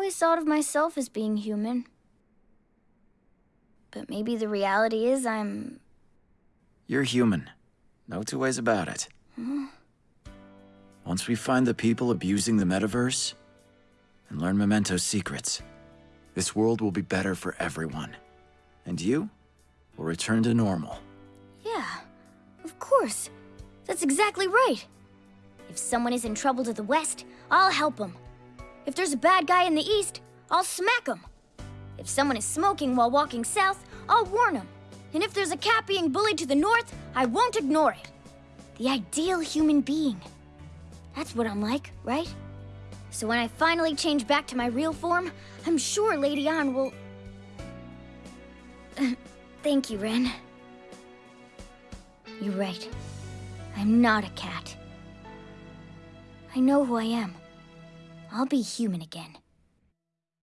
always thought of myself as being human. But maybe the reality is I'm... You're human. No two ways about it. Hmm. Once we find the people abusing the metaverse, and learn Mementos' secrets, this world will be better for everyone. And you will return to normal. Yeah, of course. That's exactly right. If someone is in trouble to the west, I'll help them. If there's a bad guy in the east, I'll smack him. If someone is smoking while walking south, I'll warn him. And if there's a cat being bullied to the north, I won't ignore it. The ideal human being. That's what I'm like, right? So when I finally change back to my real form, I'm sure Lady Ann will... Thank you, Ren. You're right. I'm not a cat. I know who I am. I'll be human again.